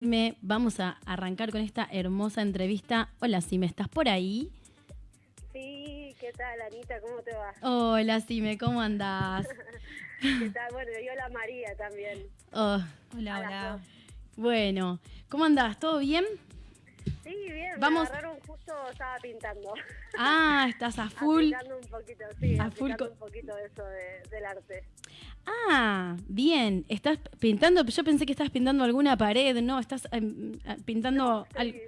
Me, vamos a arrancar con esta hermosa entrevista. Hola, Sime, ¿estás por ahí? Sí, ¿qué tal, Anita? ¿Cómo te va? Hola, Sime, ¿cómo andás? ¿Qué tal? Bueno, y hola María también. Oh, Hola, hola. bueno, ¿cómo andás? ¿Todo bien? Sí, bien, Vamos- me agarraron justo, estaba pintando. Ah, estás a full. Aplicando un poquito, sí, A full un poquito de eso de- del arte. Ah, bien. ¿Estás pintando? Yo pensé que estabas pintando alguna pared, ¿no? Estás ah, pintando... al- Sí,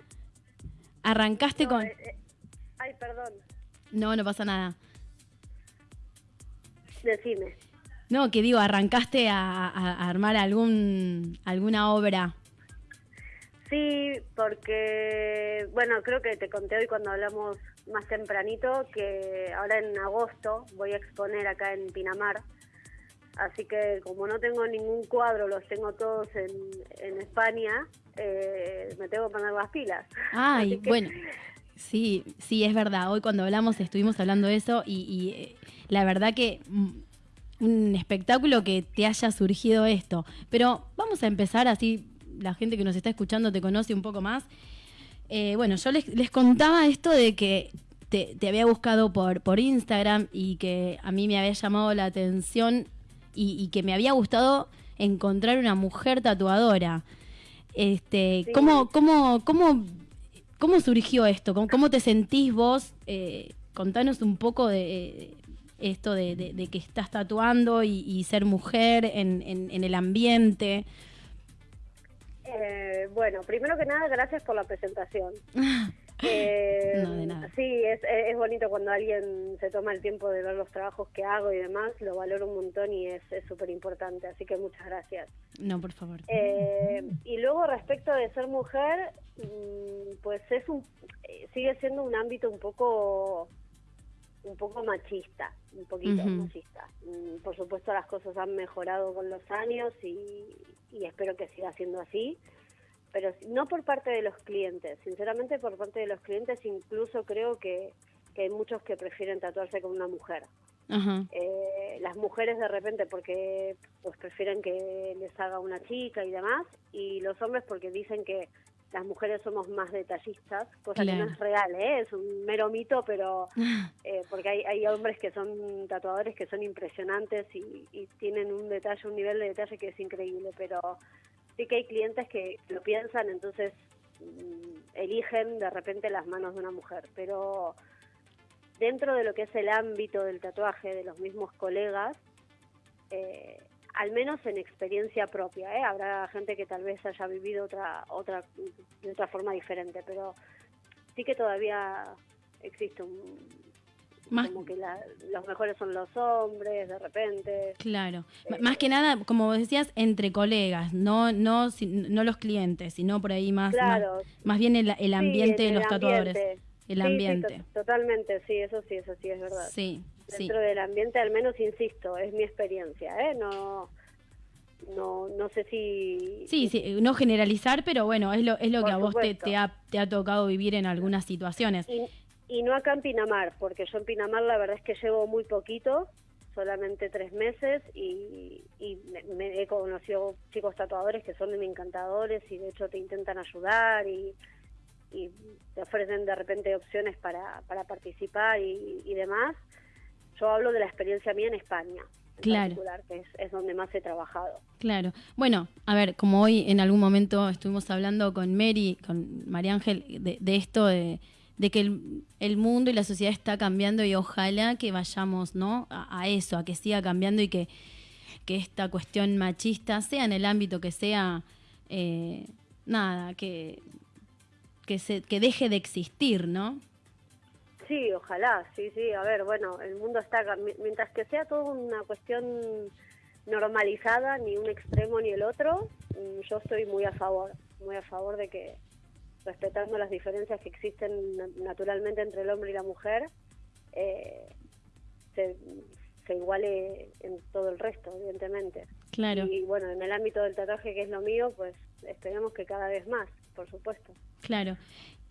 Arrancaste no, con... eh, eh, ay, perdón, No, no pasa nada. decime. No, que digo, arrancaste a, a- a armar algún alguna obra. Sí, porque, bueno, creo que te conté hoy cuando hablamos más tempranito que ahora en agosto voy a exponer acá en Pinamar. Así que como no tengo ningún cuadro, los tengo todos en, en España, eh, me tengo que poner las pilas. Ay, que- bueno. Sí, sí, es verdad. Hoy cuando hablamos estuvimos hablando de eso y, y, eh, la verdad que mm, un espectáculo que te haya surgido esto. Pero vamos a empezar así, la gente que nos está escuchando te conoce un poco más. Eh, bueno, yo les, les contaba esto de que te, te había buscado por, por Instagram y que a mí me había llamado la atención y, y que me había gustado encontrar una mujer tatuadora. Este, Sí. ¿cómo, cómo, cómo, ¿Cómo surgió esto? ¿Cómo, cómo te sentís vos? Eh, contanos un poco de eh, esto de, de- de que estás tatuando y, y ser mujer en, en- en el ambiente. Eh, bueno, primero que nada, gracias por la presentación. Eh, No, de nada. Sí, es, es bonito cuando alguien se toma el tiempo de ver los trabajos que hago y demás, lo valoro un montón y es súper importante, así que muchas gracias. No, por favor. Eh, y luego respecto de ser mujer, mm, pues es un, eh, sigue siendo un ámbito un poco un poco machista, un poquito machista. Mm, Por supuesto las cosas han mejorado con los años y, y espero que siga siendo así, pero no por parte de los clientes, sinceramente por parte de los clientes incluso creo que, que hay muchos que prefieren tatuarse con una mujer. Eh, las mujeres de repente porque pues prefieren que les haga una chica y demás y los hombres porque dicen que las mujeres somos más detallistas cosa que no es real ¿eh? es un mero mito pero eh, porque hay, hay hombres que son tatuadores que son impresionantes y, y tienen un detalle un nivel de detalle que es increíble pero sí que hay clientes que lo piensan entonces mm, eligen de repente las manos de una mujer pero dentro de lo que es el ámbito del tatuaje de los mismos colegas, eh, al menos en experiencia propia, ¿eh? habrá gente que tal vez haya vivido otra, otra, de otra forma diferente, pero sí que todavía existe un, Más- como que la- los mejores son los hombres, de repente. Claro. M- Más que nada, como decías, entre colegas, no, no, no los clientes, sino por ahí más, Claro. más, más bien el, el ambiente Sí, de los tatuadores. ambiente. El Sí, sí, ambiente. to- totalmente, sí, eso sí, eso sí es verdad. Sí, sí. dentro del ambiente, al menos insisto, es mi experiencia, ¿eh? No, no, no sé si... Sí, sí, no generalizar, pero bueno, es lo, es lo Por que a vos te, ha, te ha tocado vivir en algunas situaciones. Y, y no acá en Pinamar, porque yo en Pinamar la verdad es que llevo muy poquito, solamente tres meses, y, y me, me he conocido chicos tatuadores que son encantadores y de hecho te intentan ayudar y, y te ofrecen de repente opciones para, para participar y, y demás. Yo hablo de la experiencia mía en España, en Claro. particular, que es, es donde más he trabajado. Claro. Bueno, a ver, como hoy en algún momento estuvimos hablando con Mary, con María Ángel, de, de esto de, de que el, el mundo y la sociedad está cambiando y ojalá que vayamos ¿no? a, a eso, a que siga cambiando y que, que esta cuestión machista, sea en el ámbito que sea, eh, nada, que, que, se, que deje de existir, ¿no? Sí, ojalá, sí, sí. A ver, bueno, el mundo está, mientras que sea todo una cuestión normalizada, ni un extremo ni el otro, mm, yo estoy muy a favor, muy a favor de que respetando las diferencias que existen na- naturalmente entre el hombre y la mujer, eh, se, se iguale en todo el resto, evidentemente. Claro. Y bueno, en el ámbito del tatuaje, que es lo mío, pues esperemos que cada vez más, por supuesto. Claro.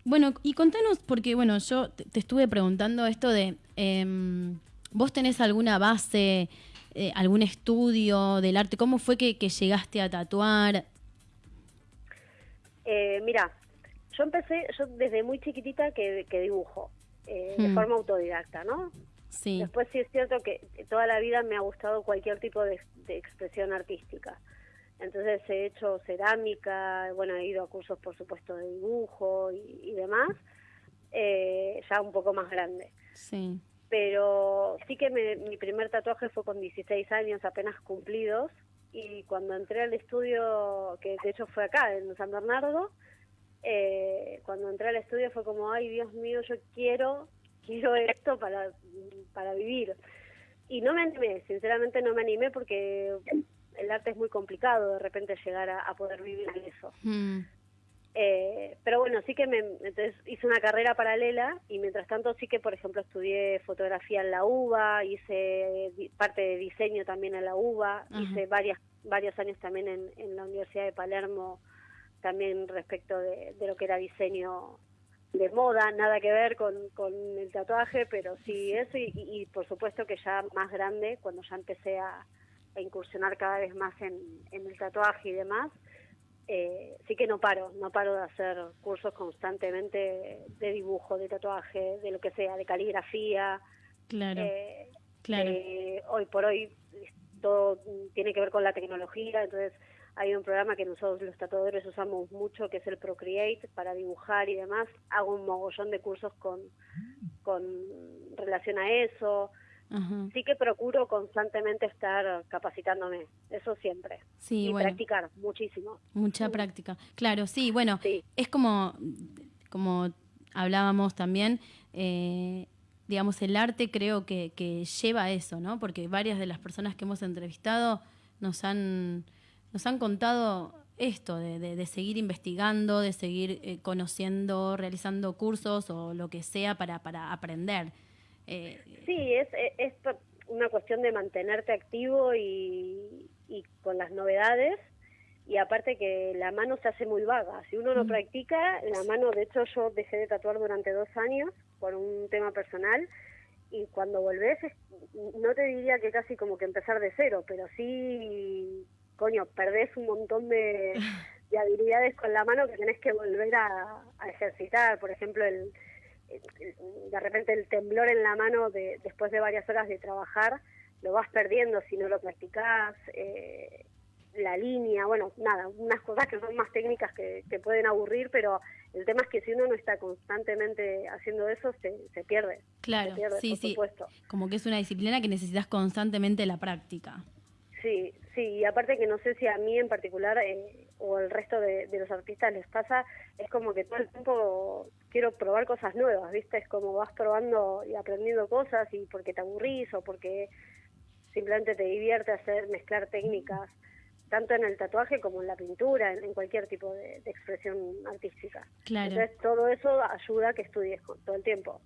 Bueno, y contanos, porque bueno, yo te, te estuve preguntando esto de, em, ¿vos tenés alguna base, eh, algún estudio del arte? ¿Cómo fue que, que llegaste a tatuar? Eh, mira, yo empecé, yo desde muy chiquitita que, que dibujo, eh, de Hmm. forma autodidacta, ¿no? Sí. Después sí es cierto que toda la vida me ha gustado cualquier tipo de, de expresión artística. Entonces he hecho cerámica, bueno, he ido a cursos por supuesto de dibujo y, y demás, eh, ya un poco más grande. Sí. Pero sí que me- mi primer tatuaje fue con 16 años apenas cumplidos y cuando entré al estudio, que de hecho fue acá, en San Bernardo, eh, cuando entré al estudio fue como, ay Dios mío, yo quiero, quiero esto para, para vivir. Y no me animé, sinceramente no me animé porque el arte es muy complicado de repente llegar a, a poder vivir de eso. Mm. Eh, pero bueno, sí que me, entonces hice una carrera paralela y mientras tanto sí que, por ejemplo, estudié fotografía en la UBA, hice parte de diseño también en la UBA, Ajá. hice varias, varios años también en, en la Universidad de Palermo, también respecto de, de lo que era diseño de moda, nada que ver con, con el tatuaje, pero sí eso y, y- y por supuesto que ya más grande, cuando ya empecé a, a incursionar cada vez más en, en el tatuaje y demás, eh, sí que no paro, no paro de hacer cursos constantemente de dibujo, de tatuaje, de lo que sea, de caligrafía. Claro. eh, claro. eh, hoy por hoy todo tiene que ver con la tecnología, entonces hay un programa que nosotros los tatuadores usamos mucho que es el Procreate para dibujar y demás. Hago un mogollón de cursos con, con relación a eso. Ajá. Sí que procuro constantemente estar capacitándome, eso siempre. Sí, y bueno. practicar muchísimo. Mucha práctica. Claro, sí, bueno, Sí. es como, como hablábamos también, eh, digamos, el arte creo que, que lleva a eso, ¿no? Porque varias de las personas que hemos entrevistado nos han, nos han contado esto, de, de- de seguir investigando, de seguir eh, conociendo, realizando cursos o lo que sea para, para aprender. Eh, Sí, es, es- es una cuestión de mantenerte activo y, y con las novedades. Y aparte que la mano se hace muy vaga. Si uno no Mm. practica, la mano, de hecho yo dejé de tatuar durante dos años por un tema personal. Y cuando volvés, no te diría que casi como que empezar de cero, pero sí, coño, perdés un montón de, de habilidades con la mano que tenés que volver a, a ejercitar. Por ejemplo, el- de repente el temblor en la mano de, después de varias horas de trabajar lo vas perdiendo si no lo practicás, eh, la línea, bueno, nada, unas cosas que son más técnicas que, que pueden aburrir, pero el tema es que si uno no está constantemente haciendo eso, se, se pierde. claro, se pierde, sí, por sí. supuesto. Como que es una disciplina que necesitas constantemente la práctica. Sí, sí, y aparte que no sé si a mí en particular eh, o al resto de, de los artistas les pasa, es como que todo el tiempo quiero probar cosas nuevas, ¿viste? Es como vas probando y aprendiendo cosas y porque te aburrís o porque simplemente te divierte hacer, mezclar técnicas, tanto en el tatuaje como en la pintura, en, en cualquier tipo de, de expresión artística. Claro. Entonces todo eso ayuda a que estudies todo el tiempo.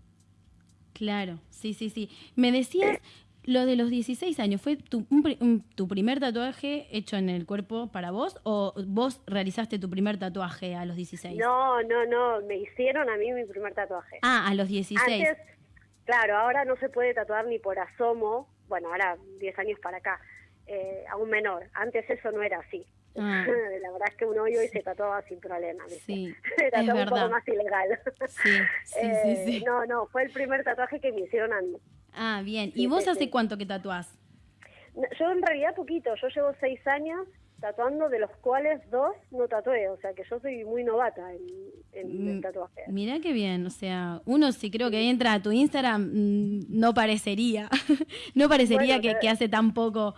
Claro, sí, sí, sí. Me decías lo de los 16 años, ¿fue tu, un pri- un- tu primer tatuaje hecho en el cuerpo para vos o vos realizaste tu primer tatuaje a los 16? No, no, no, me hicieron a mí mi primer tatuaje. Ah, a los 16. Antes, claro, ahora no se puede tatuar ni por asomo, bueno, ahora 10 años para acá, eh, a un menor. Antes eso no era así. Ah. La verdad es que uno hoy, hoy se tatuaba sin problema. ¿viste? Sí, Se tatuaba un poco más ilegal. Sí, sí, Eh, sí, sí. No, no, fue el primer tatuaje que me hicieron a mí. Ah, bien. Sí, ¿Y vos sí, hace sí. cuánto que tatuás? Yo en realidad poquito, yo llevo seis años tatuando, de los cuales dos no tatué, o sea que yo soy muy novata en, en el Mm, tatuaje. Mirá qué bien, o sea, uno si creo que entra a tu Instagram mm, no parecería, no parecería Bueno, que, hace tan poco.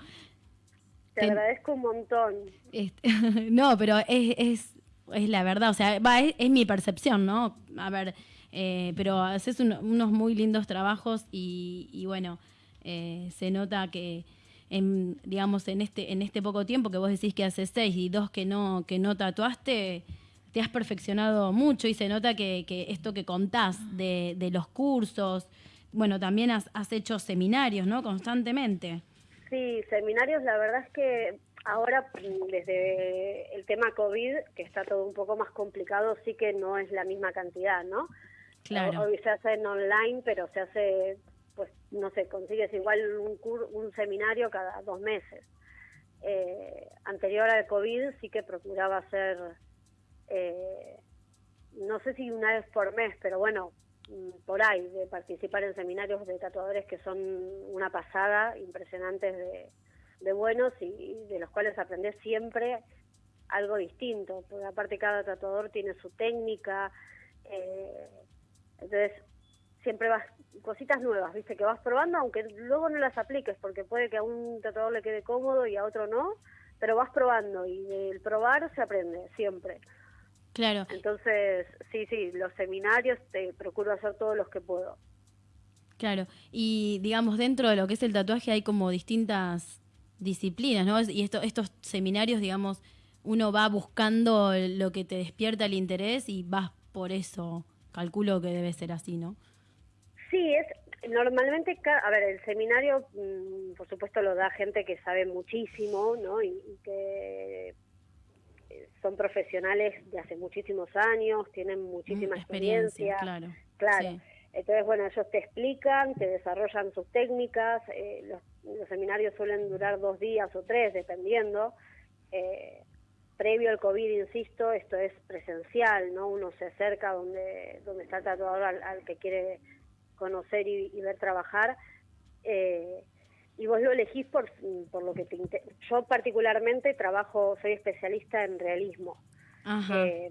Te agradezco un montón. Este, no, pero es, es, es la verdad, o sea, va, es, es mi percepción, ¿no? A ver, eh, pero haces un- unos muy lindos trabajos y, y bueno, eh, se nota que, en, digamos, en este, en este poco tiempo que vos decís que haces seis y dos que no, que no tatuaste, te has perfeccionado mucho y se nota que, esto que contás de, de los cursos, bueno, también has, has hecho seminarios, ¿no? Constantemente. Sí, seminarios, la verdad es que ahora desde el tema COVID, que está todo un poco más complicado, sí que no es la misma cantidad, ¿no? Claro. Hoy se hace en online, pero se hace, pues, no sé, consigues igual un, cur- un seminario cada dos meses. Eh, anterior al COVID sí que procuraba hacer eh, no sé si una vez por mes, pero bueno, mm, por ahí, de participar en seminarios de tatuadores que son una pasada, impresionantes de, de buenos y de los cuales aprendes siempre algo distinto, porque aparte cada tatuador tiene su técnica, eh, entonces siempre vas cositas nuevas, viste, que vas probando, aunque luego no las apliques, porque puede que a un tatuador le quede cómodo y a otro no, pero vas probando y del probar se aprende siempre. Claro. Entonces, sí, sí, los seminarios te procuro hacer todos los que puedo. Claro, y digamos, dentro de lo que es el tatuaje hay como distintas disciplinas, ¿no? Y esto, estos seminarios, digamos, uno va buscando lo que te despierta el interés y vas por eso. Calculo que debe ser así, ¿no? Sí, es normalmente, a ver, el seminario, mm, por supuesto, lo da gente que sabe muchísimo, ¿no? Y, que eh, son profesionales de hace muchísimos años, tienen muchísima mm, experiencia, Claro. Claro. Entonces, bueno, ellos te explican, te desarrollan sus técnicas. Eh, los, seminarios suelen durar dos días o tres, dependiendo. Eh, previo al COVID, insisto, esto es presencial, ¿no? Uno se acerca donde, donde está el tatuador al, que quiere conocer y, ver trabajar. Eh, y vos lo elegís por, por lo que te Yo particularmente trabajo, soy especialista en realismo. Eh,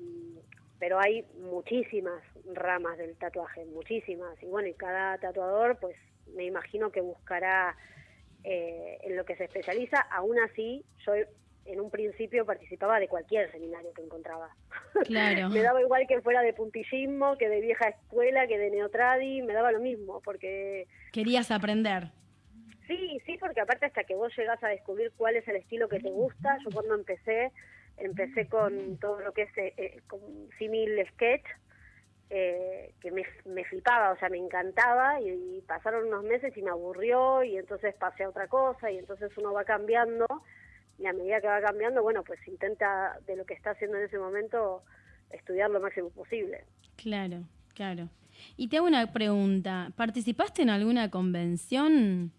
pero hay muchísimas ramas del tatuaje, muchísimas. Y bueno, y cada tatuador, pues me imagino que buscará eh, en lo que se especializa. Aún así, yo en un principio participaba de cualquier seminario que encontraba. Claro. me daba igual que fuera de puntillismo, que de vieja escuela, que de neotradi, me daba lo mismo, porque... Querías aprender. Sí, sí, porque aparte hasta que vos llegás a descubrir cuál es el estilo que te gusta, yo cuando empecé, empecé con todo lo que es eh, eh con simil sketch, eh, que me, me, flipaba, o sea, me encantaba y, y, pasaron unos meses y me aburrió y entonces pasé a otra cosa y entonces uno va cambiando y a medida que va cambiando, bueno, pues intenta de lo que está haciendo en ese momento estudiar lo máximo posible. Claro, claro. Y te hago una pregunta, ¿participaste en alguna convención?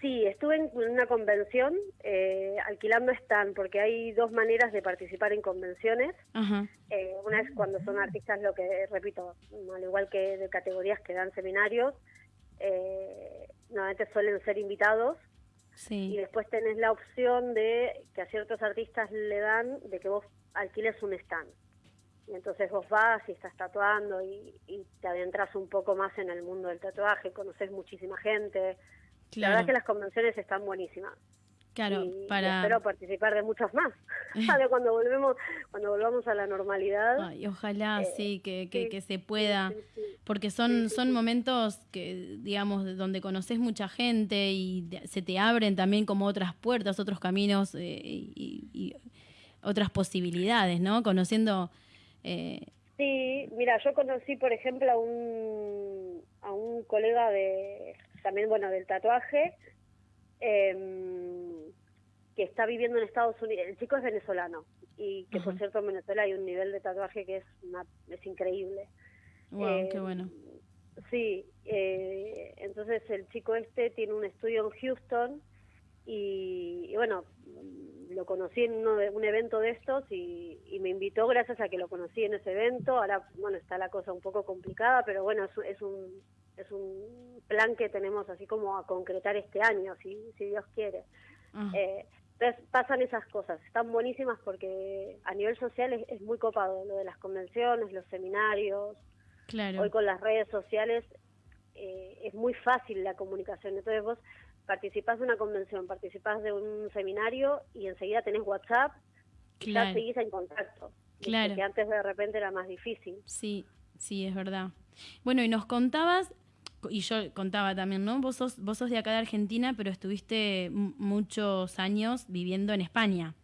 Sí, estuve en una convención eh, alquilando stand, porque hay dos maneras de participar en convenciones. Eh, una es cuando son artistas, lo que repito, al igual que de categorías que dan seminarios, eh, normalmente suelen ser invitados y después tenés la opción de que a ciertos artistas le dan de que vos alquiles un stand. Y entonces vos vas y estás tatuando y, te adentras un poco más en el mundo del tatuaje, conoces muchísima gente. La verdad es que las convenciones están buenísimas. Claro, para... espero participar de muchas más. cuando volvemos, cuando volvamos a la normalidad. y ojalá eh, sí, que, que, se pueda, porque son, son momentos que, digamos, donde conoces mucha gente y se te abren también como otras puertas, otros caminos eh, y, otras posibilidades, ¿no? Conociendo... Eh... Sí, mira, yo conocí, por ejemplo, a un, a un colega de, también, bueno, del tatuaje, eh, que está viviendo en Estados Unidos. El chico es venezolano y que, por cierto, en Venezuela hay un nivel de tatuaje que es, es increíble. Wow, qué em, bueno. Sí, eh, entonces el chico este tiene un estudio en Houston y, bueno, lo conocí en uno de, un evento de estos y, me invitó gracias a que lo conocí en ese evento. Ahora, bueno, está la cosa un poco complicada, pero bueno, es un es un plan que tenemos así como a concretar este año, si, si Dios quiere. Ah. Eh, entonces pasan esas cosas, están buenísimas porque a nivel social es, muy copado lo de las convenciones, los seminarios. Claro. Hoy con las redes sociales eh, es muy fácil la comunicación. Entonces vos participás de una convención, participás de un seminario y enseguida tenés WhatsApp y ya seguís en contacto. Claro. Que antes de repente era más difícil. Sí, sí, es verdad. Bueno, y nos contabas y yo contaba también, ¿no? Vos sos, vos sos de acá de Argentina, pero estuviste muchos años viviendo en España.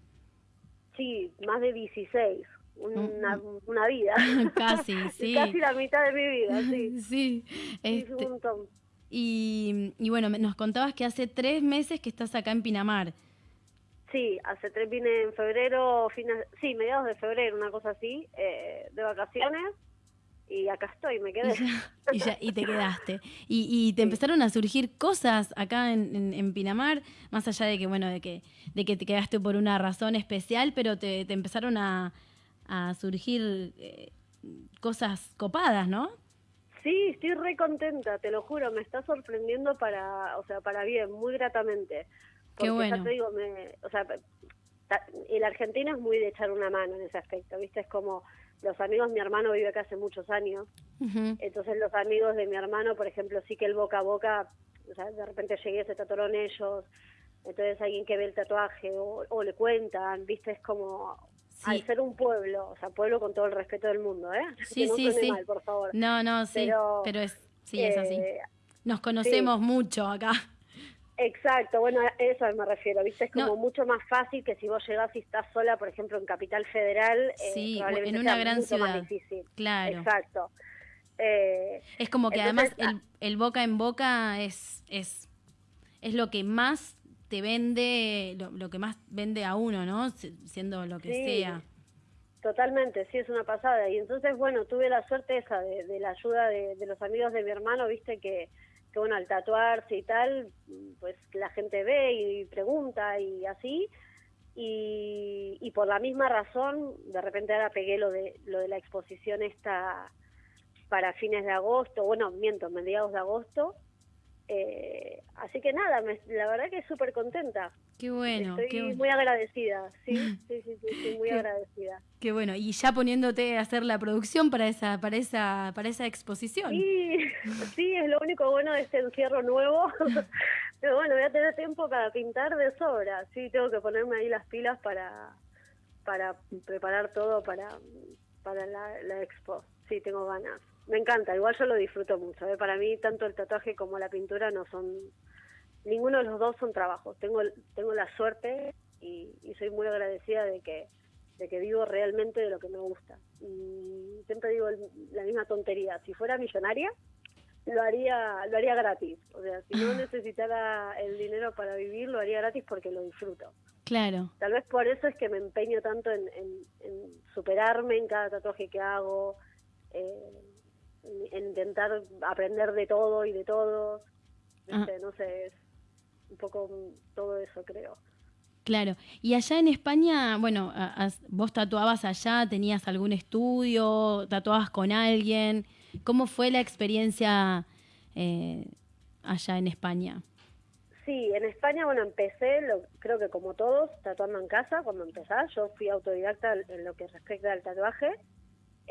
Sí, más de 16. Una, mm, mm. una vida. Casi, sí. Casi la mitad de mi vida, sí. sí. Este, y, y bueno, nos contabas que hace tres meses que estás acá en Pinamar. Sí, hace tres vine en febrero, fines, sí, mediados de febrero, una cosa así, eh, de vacaciones y acá estoy, me quedé. Y, ya, y, te quedaste. Y, y te empezaron a surgir cosas acá en, en, Pinamar, más allá de que, bueno, de que, de que te quedaste por una razón especial, pero te, te empezaron a, a surgir eh, cosas copadas, ¿no? Sí, estoy re contenta, te lo juro, me está sorprendiendo para, o sea, para bien, muy gratamente. Porque Qué bueno. ya te digo, me, o sea, el argentino es muy de echar una mano en ese aspecto, ¿viste? Es como los amigos, mi hermano vive acá hace muchos años, entonces los amigos de mi hermano, por ejemplo, sí que el boca a boca, o sea, de repente llegué, se tatuaron ellos, entonces alguien que ve el tatuaje o, o le cuentan, ¿viste? Es como, Sí. al ser un pueblo, o sea, pueblo con todo el respeto del mundo, ¿eh? Sí, que no sí, sí. mal, por favor. No, no, sí, pero, Pero, es, sí, es así. Eh, Nos conocemos mucho acá. Exacto, bueno, a eso me refiero, ¿viste? Es como No. mucho más fácil que si vos llegás y estás sola, por ejemplo, en Capital Federal, eh, Sí, probablemente en una sea gran mucho más ciudad. difícil. Claro. Exacto. Eh, Es como que Entonces, además el, el boca en boca es, es, es lo que más te vende, lo, lo que más vende a uno, ¿no? Si- Siendo lo que Sí. sea. Totalmente, sí, es una pasada. Y entonces, bueno, tuve la suerte esa de, de la ayuda de, de los amigos de mi hermano, viste, que, que, bueno, al tatuarse y tal, pues la gente ve y pregunta y así. Y, y por la misma razón, de repente ahora pegué lo de, lo de la exposición esta para fines de agosto, bueno, miento, mediados de agosto. Eh, así que nada, me- la verdad que súper contenta. Qué bueno, Estoy qué, bu- muy agradecida, sí, sí, sí, sí, estoy muy Qué- agradecida. qué bueno. Y ya poniéndote a hacer la producción para esa, para esa, para esa exposición. Sí, sí, es lo único bueno de este encierro nuevo. Pero bueno, voy a tener tiempo para pintar de sobra. Sí, tengo que ponerme ahí las pilas para, para preparar todo para, para la, la expo. Sí, tengo ganas. Me encanta, igual yo lo disfruto mucho. ¿eh? Para mí, tanto el tatuaje como la pintura no son. Ninguno de los dos son trabajos. Tengo, tengo la suerte y, y soy muy agradecida de que de que vivo realmente de lo que me gusta. Y siempre digo el- la misma tontería. Si fuera millonaria, lo haría lo haría gratis. O sea, si no necesitara el dinero para vivir, lo haría gratis porque lo disfruto. Claro. Tal vez por eso es que me empeño tanto en, en- en superarme en cada tatuaje que hago, eh, en, en intentar aprender de todo y de todos. ¿viste? No sé, es un poco todo eso creo. Claro. Y allá en España, bueno, vos tatuabas allá, tenías algún estudio, tatuabas con alguien. ¿Cómo fue la experiencia eh, allá en España? Sí, en España, bueno, empecé, lo, creo que como todos, tatuando en casa cuando empecé. Yo fui autodidacta en lo que respecta al tatuaje.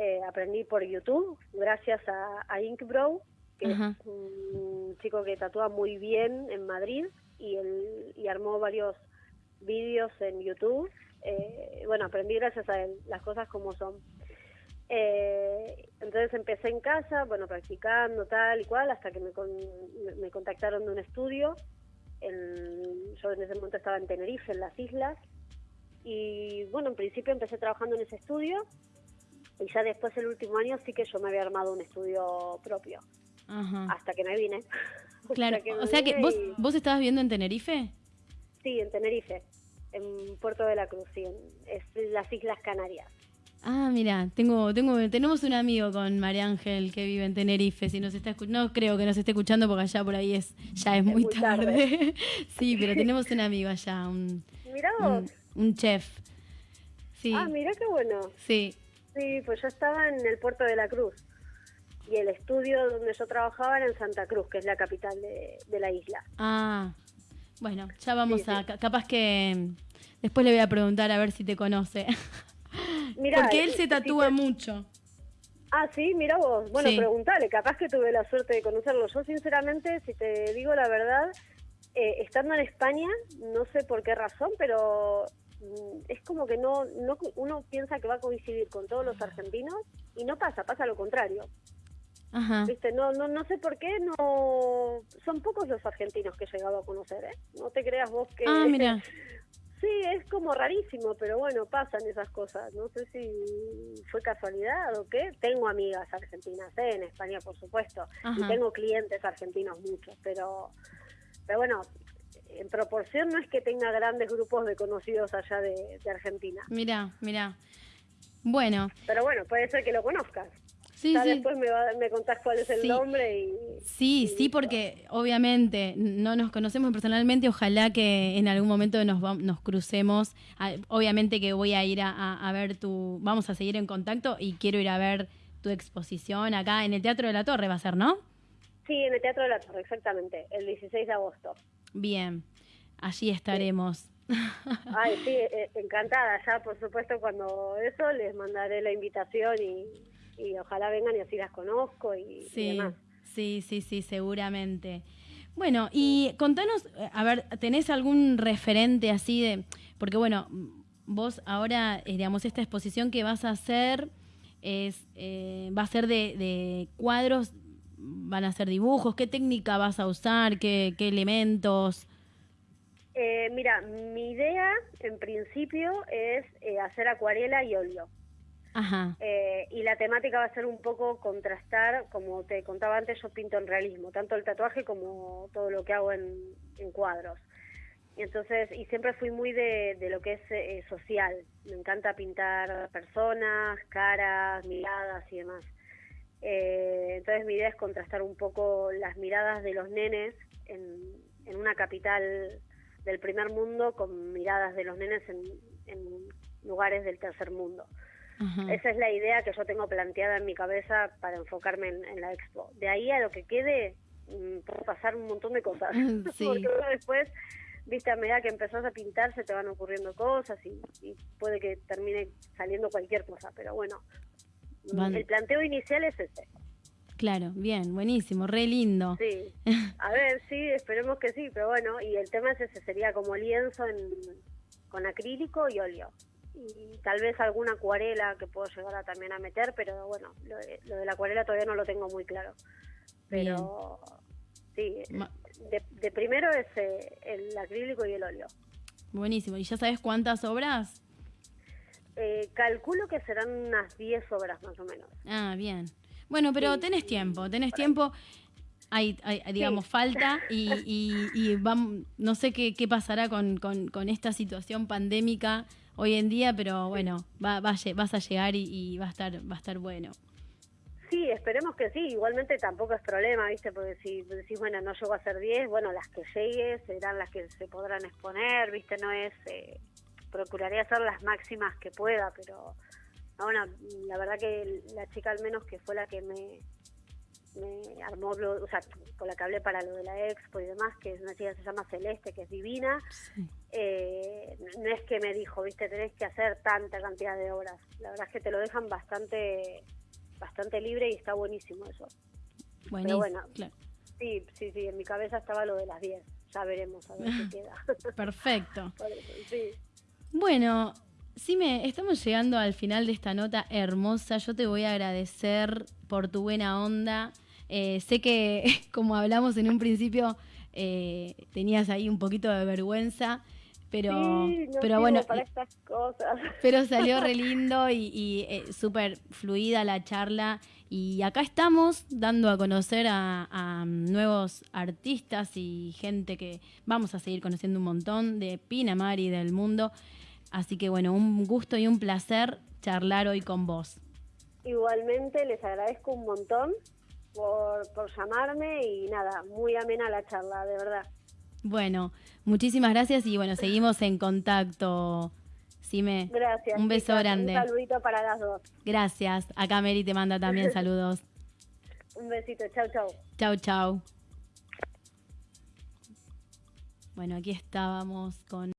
Eh, aprendí por YouTube, gracias a, a Inkbro, que Ajá. es un chico que tatúa muy bien en Madrid y, él, y armó varios vídeos en YouTube. Eh, bueno, aprendí gracias a él, las cosas como son. Eh, entonces empecé en casa, bueno, practicando tal y cual, hasta que me, con- me contactaron de un estudio. En- yo en ese momento estaba en Tenerife, en las islas. Y bueno, en principio empecé trabajando en ese estudio. Y ya después, el último año, sí que yo me había armado un estudio propio. Ajá. Hasta que me vine. Claro. O sea que vos, estabas viviendo en Tenerife. Sí, en Tenerife, en Puerto de la Cruz, sí, en, es las Islas Canarias. Ah, mira, tengo, tengo, tenemos un amigo con María Ángel que vive en Tenerife. Si nos está no creo que nos esté escuchando porque allá por ahí es, ya es muy, muy tarde. tarde. sí, pero tenemos un amigo allá, un, Mirá vos. un, un chef. Sí, Ah, mirá qué bueno. sí. Sí, pues yo estaba en el Puerto de la Cruz. Y el estudio donde yo trabajaba era en Santa Cruz, que es la capital de, de la isla. Ah, bueno, ya vamos Sí, a, sí. capaz que después le voy a preguntar a ver si te conoce. Mirá, porque él se si tatúa te- mucho. Ah, sí, mira vos. Bueno, Sí. preguntale, capaz que tuve la suerte de conocerlo. Yo, sinceramente, si te digo la verdad, eh, estando en España, no sé por qué razón, pero es como que no, no uno piensa que va a coincidir con todos los argentinos y no pasa, pasa lo contrario. Ajá. ¿Viste? No, no, no sé por qué, no son pocos los argentinos que he llegado a conocer, ¿eh? No te creas vos que... Ah, mira. Sí, es como rarísimo, pero bueno, pasan esas cosas. No sé si fue casualidad o qué. Tengo amigas argentinas, ¿eh? en España, por supuesto. Y tengo clientes argentinos muchos, pero, pero bueno, en proporción no es que tenga grandes grupos de conocidos allá de, de Argentina. Mira, mira. Bueno, Pero bueno, puede ser que lo conozcas. Sí, ya después me, me, contás cuál es el nombre y... Sí, sí, porque obviamente no nos conocemos personalmente, ojalá que en algún momento nos, nos crucemos. Ah, obviamente que voy a ir a, ver tu... Vamos a seguir en contacto y quiero ir a ver tu exposición acá en el Teatro de la Torre, va a ser, ¿no? Sí, en el Teatro de la Torre, exactamente, el 16 de agosto. Bien, allí estaremos. Ay, sí, eh, encantada. Ya, por supuesto, cuando eso les mandaré la invitación y y ojalá vengan y así las conozco y, sí, demás. Sí, sí, sí, seguramente. Bueno, y contanos, eh, a ver, ¿tenés algún referente así de, porque bueno, vos ahora, eh, digamos, esta exposición que vas a hacer es, eh, va a ser de, cuadros, van a ser dibujos, ¿qué técnica vas a usar? ¿Qué, qué elementos? mira, mi idea en principio es hacer acuarela y óleo. Eh, y la temática va a ser un poco contrastar, como te contaba antes, yo pinto en realismo, tanto el tatuaje como todo lo que hago en, cuadros. Y entonces, y siempre fui muy de, lo que es eh, social. Me encanta pintar personas, caras, miradas y demás. Eh, entonces mi idea es contrastar un poco las miradas de los nenes en, en una capital del primer mundo con miradas de los nenes en, en lugares del tercer mundo. Esa es la idea que yo tengo planteada en mi cabeza para enfocarme en, la expo. De ahí a lo que quede, mm, puede pasar un montón de cosas. Porque después, viste, a medida que empezás a pintar, se te van ocurriendo cosas y, puede que termine saliendo cualquier cosa. Pero bueno, el planteo inicial es ese. Claro, bien, buenísimo, re lindo. Sí, a ver, sí, esperemos que sí, pero bueno, y el tema es ese, sería como lienzo con acrílico y óleo y tal vez alguna acuarela que puedo llegar a también a meter, pero bueno, lo de, la acuarela todavía no lo tengo muy claro. Pero sí, de, primero es eh, el acrílico y el óleo. Buenísimo. ¿Y ya sabes cuántas obras? Eh, calculo que serán unas 10 obras más o menos. Ah, bien. Bueno, pero tenés tiempo, tenés tiempo. Hay, digamos, falta y, y, vamos, no sé qué, qué pasará con, con, con esta situación pandémica hoy en día, pero bueno, va, vas a llegar y, va a estar va a estar bueno. Sí, esperemos que sí. Igualmente tampoco es problema, ¿viste? Porque si decís, bueno, no llego a ser 10, bueno, las que llegue serán las que se podrán exponer, ¿viste? No es... Eh, procuraré hacer las máximas que pueda, pero... bueno, la verdad que la chica al menos que fue la que me, me armó, o sea, con la que hablé para lo de la expo y demás, que es una chica que se llama Celeste, que es divina, eh, no es que me dijo, viste, tenés que hacer tanta cantidad de obras. La verdad es que te lo dejan bastante bastante libre y está buenísimo eso. Pero bueno, sí, sí, sí, en mi cabeza estaba lo de las 10. Ya veremos a ver qué queda. Perfecto. Bueno, sí me estamos llegando al final de esta nota hermosa. Yo te voy a agradecer por tu buena onda. Eh, sé que, como hablamos en un principio, eh, tenías ahí un poquito de vergüenza, pero, pero bueno, para estas cosas. pero salió re lindo y, eh, súper fluida la charla. Y acá estamos dando a conocer a, a, nuevos artistas y gente que vamos a seguir conociendo un montón de Pinamar y del mundo. Así que bueno, un gusto y un placer charlar hoy con vos. Igualmente, les agradezco un montón por, por llamarme y nada, muy amena la charla, de verdad. Bueno, muchísimas gracias y bueno, seguimos en contacto. Sime, gracias. Un beso grande. Un saludito para las dos. Gracias. Acá Mary te manda también saludos. un besito. Chau, chau. Chau, chau. Bueno, aquí estábamos con...